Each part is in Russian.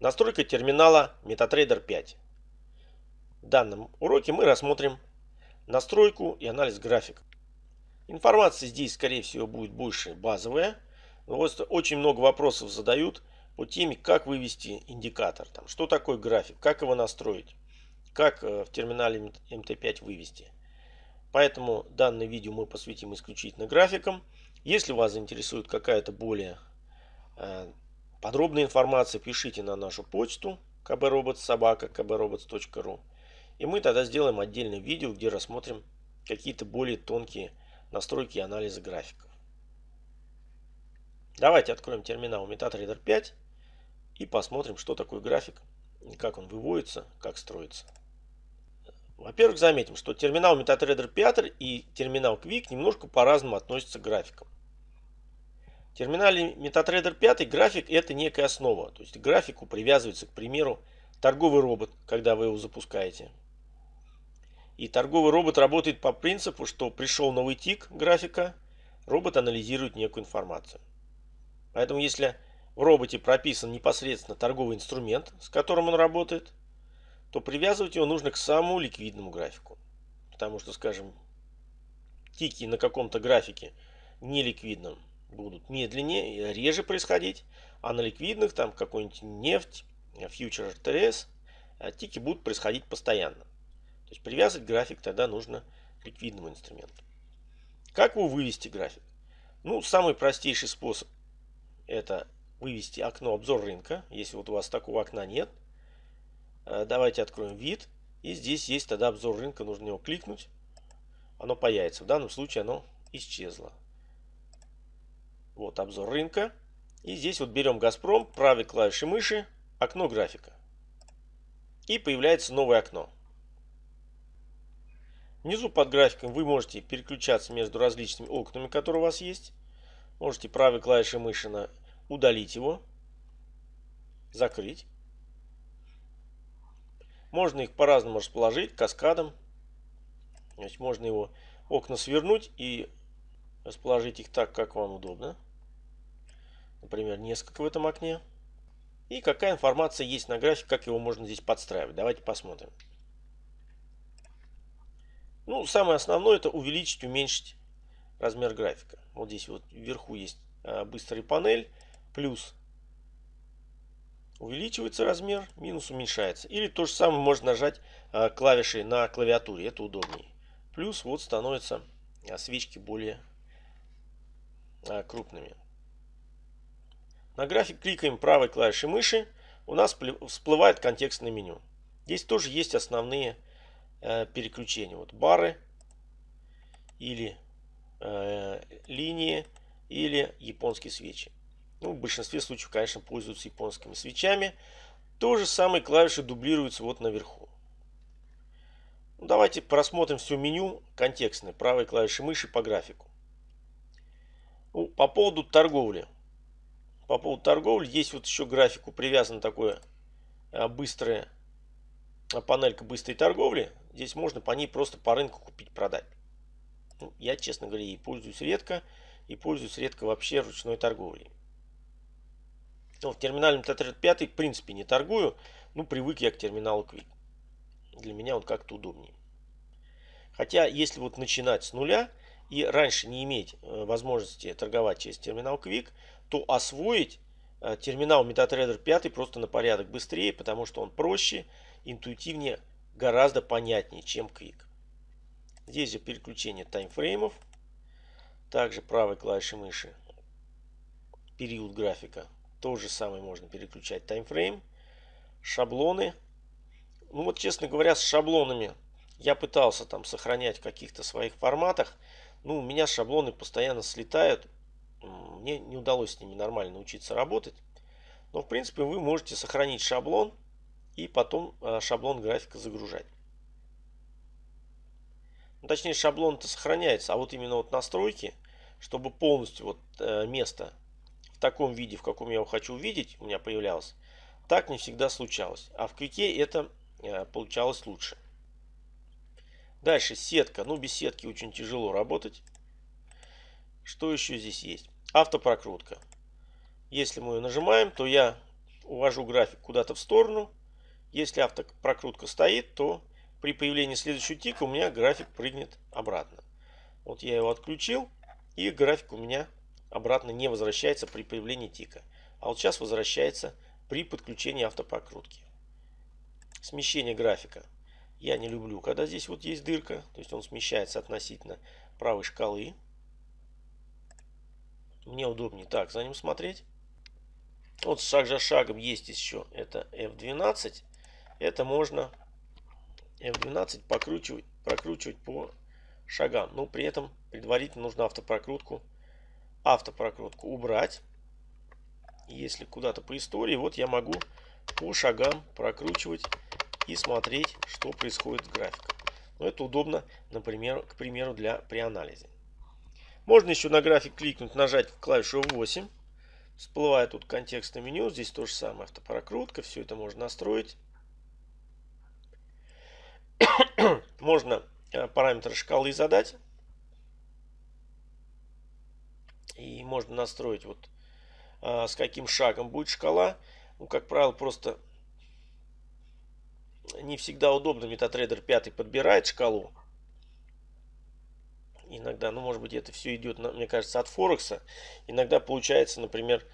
Настройка терминала MetaTrader 5. В данном уроке мы рассмотрим настройку и анализ график. Информация здесь, скорее всего, будет больше базовая. Но вот очень много вопросов задают по теме, как вывести индикатор. Там, что такое график, как его настроить, как э, в терминале MT5 вывести. Поэтому данное видео мы посвятим исключительно графикам. Если вас заинтересует какая-то более э, подробная информация, пишите на нашу почту kbrobots.sobaka kbrobots.ru и мы тогда сделаем отдельное видео, где рассмотрим какие-то более тонкие настройки и анализа графиков. Давайте откроем терминал MetaTrader 5 и посмотрим, что такое график, как он выводится, как строится. Во-первых, заметим, что терминал MetaTrader 5 и терминал Quick немножко по-разному относятся к графикам. Терминале MetaTrader 5 график это некая основа. То есть к графику привязывается, к примеру, торговый робот, когда вы его запускаете. И торговый робот работает по принципу, что пришел новый тик графика, робот анализирует некую информацию. Поэтому если в роботе прописан непосредственно торговый инструмент, с которым он работает, то привязывать его нужно к самому ликвидному графику. Потому что, скажем, тики на каком-то графике неликвидном будут медленнее, реже происходить, а на ликвидных, там какой-нибудь нефть, фьючер РТС, а тики будут происходить постоянно. То есть привязать график тогда нужно к ликвидному инструменту. Как его вывести график? Ну, самый простейший способ это вывести окно обзор рынка. Если вот у вас такого окна нет, Э, давайте откроем вид. И здесь есть тогда обзор рынка. Нужно его кликнуть. Оно появится. В данном случае оно исчезло. Вот обзор рынка. И здесь вот берем Газпром, правой клавишей мыши, окно графика. И появляется новое окно. Внизу под графиком вы можете переключаться между различными окнами, которые у вас есть. Можете правой клавишей мыши на удалить его, закрыть. Можно их по-разному расположить, каскадом. То есть можно его окна свернуть и расположить их так, как вам удобно. Например, несколько в этом окне. И какая информация есть на графике, как его можно здесь подстраивать. Давайте посмотрим. Ну, самое основное это увеличить, уменьшить размер графика. Вот здесь вот вверху есть а, быстрый панель, плюс увеличивается размер, минус уменьшается. Или то же самое можно нажать а, клавишей на клавиатуре, это удобнее. Плюс вот становятся а, свечки более крупными. На график кликаем правой клавишей мыши, у нас всплывает контекстное меню. Здесь тоже есть основные переключения. Вот бары или линии или японские свечи. Ну, в большинстве случаев, конечно, пользуются японскими свечами. То же самое клавиши дублируются вот наверху. Ну, давайте просмотрим все меню контекстное правой клавишей мыши по графику. По поводу торговли. По поводу торговли есть вот еще графику привязан такое а, быстрое а, панелька быстрой торговли. Здесь можно по ней просто по рынку купить, продать. Ну, я, честно говоря, ей пользуюсь редко. И пользуюсь редко вообще ручной торговлей. Ну, в терминале MetaTrader 5 в принципе не торгую. Ну, привык я к терминалу Quick. Для меня он как-то удобнее. Хотя, если вот начинать с нуля и раньше не иметь э, возможности торговать через терминал Quick, то освоить э, терминал MetaTrader 5 просто на порядок быстрее, потому что он проще, интуитивнее, гораздо понятнее, чем Quick. Здесь же переключение таймфреймов. Также правой клавишей мыши период графика то же самое можно переключать таймфрейм. Шаблоны. Ну вот, честно говоря, с шаблонами я пытался там сохранять в каких-то своих форматах. Ну, у меня шаблоны постоянно слетают. Мне не удалось с ними нормально научиться работать. Но, в принципе, вы можете сохранить шаблон и потом э, шаблон графика загружать. Ну, точнее, шаблон-то сохраняется, а вот именно вот настройки, чтобы полностью вот э, место таком виде, в каком я его хочу увидеть, у меня появлялось, так не всегда случалось. А в квике это э, получалось лучше. Дальше сетка. Ну, без сетки очень тяжело работать. Что еще здесь есть? Автопрокрутка. Если мы ее нажимаем, то я увожу график куда-то в сторону. Если автопрокрутка стоит, то при появлении следующего тика у меня график прыгнет обратно. Вот я его отключил, и график у меня обратно не возвращается при появлении тика. А вот сейчас возвращается при подключении автопрокрутки. Смещение графика. Я не люблю, когда здесь вот есть дырка. То есть он смещается относительно правой шкалы. Мне удобнее так за ним смотреть. Вот шаг за шагом есть еще. Это F12. Это можно F12 покручивать, прокручивать по шагам. Но при этом предварительно нужно автопрокрутку, автопрокрутку убрать. Если куда-то по истории, вот я могу по шагам прокручивать и смотреть, что происходит с графиком. Но это удобно, например, к примеру, для при анализе. Можно еще на график кликнуть, нажать клавишу 8. Всплывает тут контекстное меню. Здесь то же самое, автопрокрутка. Все это можно настроить. можно э, параметры шкалы задать. И можно настроить вот э, с каким шагом будет шкала. Ну, как правило, просто не всегда удобно. MetaTrader 5 подбирает шкалу. Иногда, ну, может быть, это все идет, мне кажется, от Форекса. Иногда получается, например,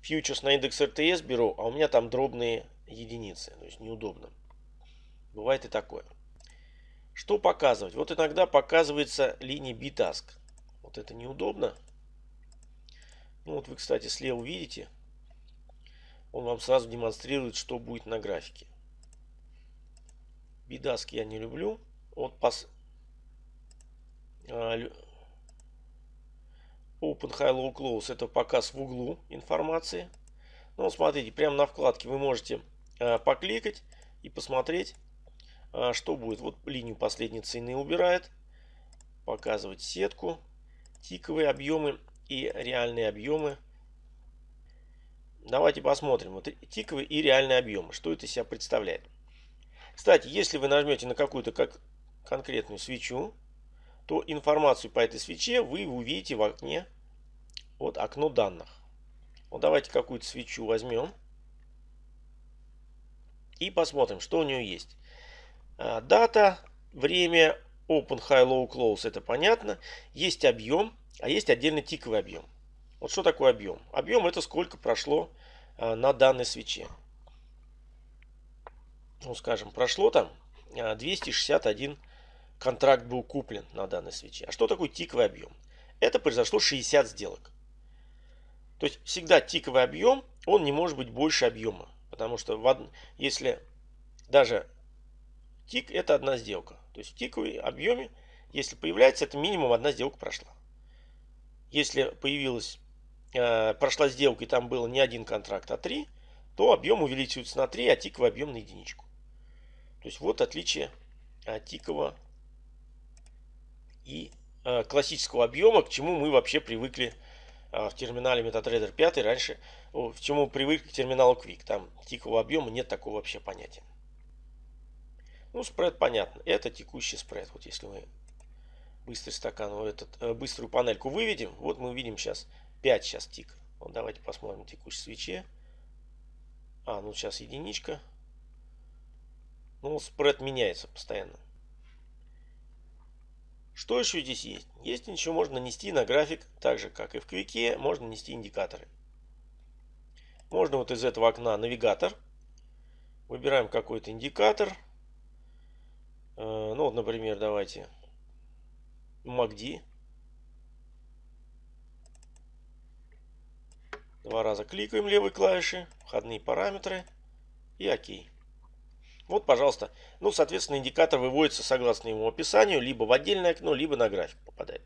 фьючерс на индекс РТС беру, а у меня там дробные единицы. То есть неудобно. Бывает и такое. Что показывать? Вот иногда показывается линия B-Task. Вот это неудобно. Ну вот вы, кстати, слева видите. Он вам сразу демонстрирует, что будет на графике. Бидаски я не люблю. Вот пос... А, Open High Low Close это показ в углу информации. Ну, смотрите, прямо на вкладке вы можете а, покликать и посмотреть, а, что будет. Вот линию последней цены убирает. Показывать сетку, тиковые объемы и реальные объемы. Давайте посмотрим. Вот тиковые и реальные объемы. Что это из себя представляет? Кстати, если вы нажмете на какую-то как конкретную свечу, то информацию по этой свече вы увидите в окне, вот окно данных. Вот давайте какую-то свечу возьмем и посмотрим, что у нее есть. А, дата, время, open, high, low, close, это понятно. Есть объем, а есть отдельно тиковый объем. Вот что такое объем? Объем это сколько прошло а, на данной свече ну скажем, прошло там 261 а, контракт был куплен на данной свече. А что такое тиковый объем? Это произошло 60 сделок. То есть всегда тиковый объем, он не может быть больше объема. Потому что в, если даже тик это одна сделка. То есть в тиковой объеме, если появляется, это минимум одна сделка прошла. Если появилась, э, прошла сделка и там было не один контракт, а три, то объем увеличивается на 3, а тиковый объем на единичку. То есть вот отличие а, тикового и а, классического объема, к чему мы вообще привыкли а, в терминале MetaTrader 5 раньше, к чему привыкли к терминалу Quick. Там тикового объема нет такого вообще понятия. Ну, спред понятно. Это текущий спред. Вот если мы быстрый стакан, вот этот, э, быструю панельку выведем, вот мы видим сейчас 5 сейчас тик. Вот давайте посмотрим текущий свече. А, ну сейчас единичка. Ну, спред меняется постоянно. Что еще здесь есть? Есть еще можно нанести на график, так же как и в квике, можно нести индикаторы. Можно вот из этого окна навигатор. Выбираем какой-то индикатор. Э, ну вот, например, давайте MACD. Два раза кликаем левой клавишей, входные параметры и ОК. Вот, пожалуйста. Ну, соответственно, индикатор выводится согласно его описанию, либо в отдельное окно, либо на график попадает.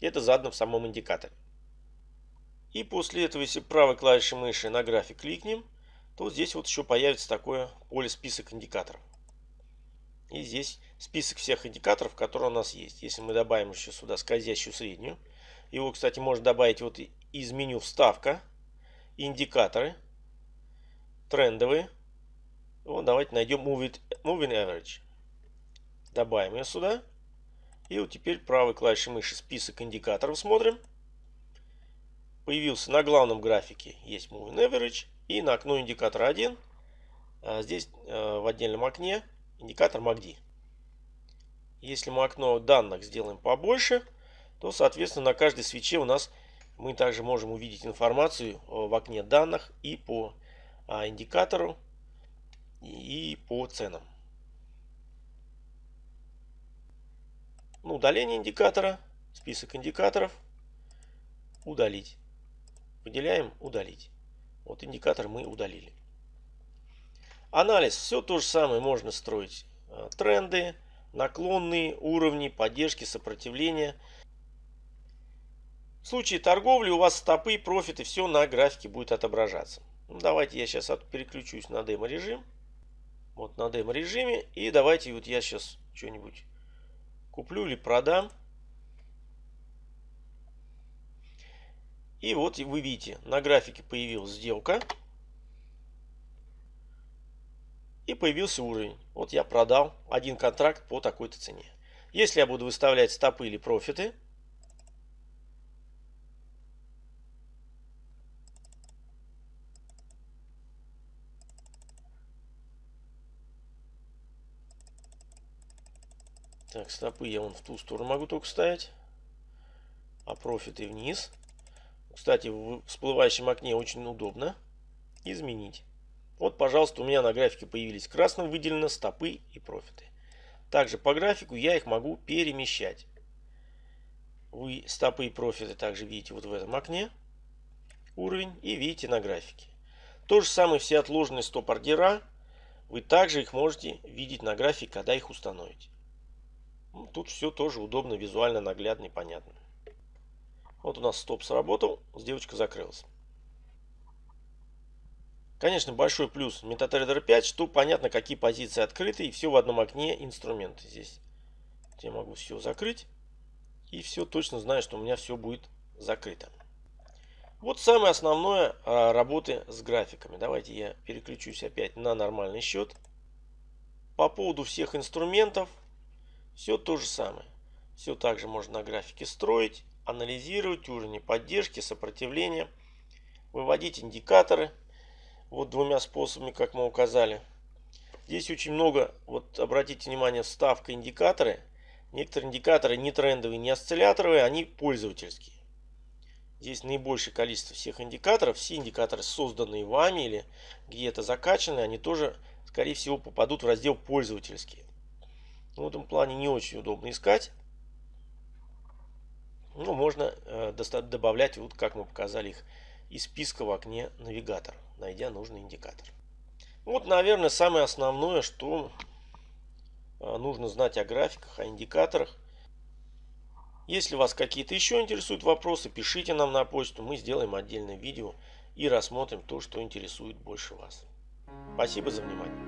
Это задано в самом индикаторе. И после этого, если правой клавишей мыши на график кликнем, то здесь вот еще появится такое поле список индикаторов. И здесь список всех индикаторов, которые у нас есть. Если мы добавим еще сюда скользящую среднюю, его, кстати, можно добавить вот из меню вставка, индикаторы, трендовые, вот давайте найдем Moving, moving Average. Добавим ее сюда. И вот теперь правой клавишей мыши список индикаторов смотрим. Появился на главном графике есть Moving Average. И на окно индикатора 1 а здесь в отдельном окне индикатор MACD. Если мы окно данных сделаем побольше, то, соответственно, на каждой свече у нас мы также можем увидеть информацию в окне данных и по индикатору, и по ценам. Ну, удаление индикатора, список индикаторов, удалить. Выделяем удалить. Вот индикатор мы удалили. Анализ. Все то же самое можно строить. Э, тренды, наклонные уровни, поддержки, сопротивления. В случае торговли у вас стопы, профиты, все на графике будет отображаться. Ну, давайте я сейчас переключусь на демо режим. Вот на демо режиме. И давайте вот я сейчас что-нибудь куплю или продам. И вот вы видите, на графике появилась сделка. И появился уровень. Вот я продал один контракт по такой-то цене. Если я буду выставлять стопы или профиты, Так, стопы я вон в ту сторону могу только ставить. А профиты вниз. Кстати, в всплывающем окне очень удобно изменить. Вот, пожалуйста, у меня на графике появились красным выделены стопы и профиты. Также по графику я их могу перемещать. Вы стопы и профиты также видите вот в этом окне уровень и видите на графике. То же самое все отложенные стоп-ордера. Вы также их можете видеть на графике, когда их установите. Тут все тоже удобно, визуально, наглядно и понятно. Вот у нас стоп сработал, сделочка закрылась. Конечно, большой плюс MetaTrader 5, что понятно, какие позиции открыты, и все в одном окне инструменты здесь. Я могу все закрыть, и все точно знаю, что у меня все будет закрыто. Вот самое основное а, работы с графиками. Давайте я переключусь опять на нормальный счет. По поводу всех инструментов, все то же самое. Все также можно на графике строить, анализировать уровни поддержки, сопротивления, выводить индикаторы. Вот двумя способами, как мы указали. Здесь очень много, вот обратите внимание, вставка индикаторы. Некоторые индикаторы не трендовые, не осцилляторовые, они пользовательские. Здесь наибольшее количество всех индикаторов. Все индикаторы, созданные вами или где-то закачаны, они тоже, скорее всего, попадут в раздел пользовательские. В этом плане не очень удобно искать. Ну, можно э, добавлять, вот как мы показали их, из списка в окне навигатор, найдя нужный индикатор. Вот, наверное, самое основное, что э, нужно знать о графиках, о индикаторах. Если вас какие-то еще интересуют вопросы, пишите нам на почту, мы сделаем отдельное видео и рассмотрим то, что интересует больше вас. Спасибо за внимание.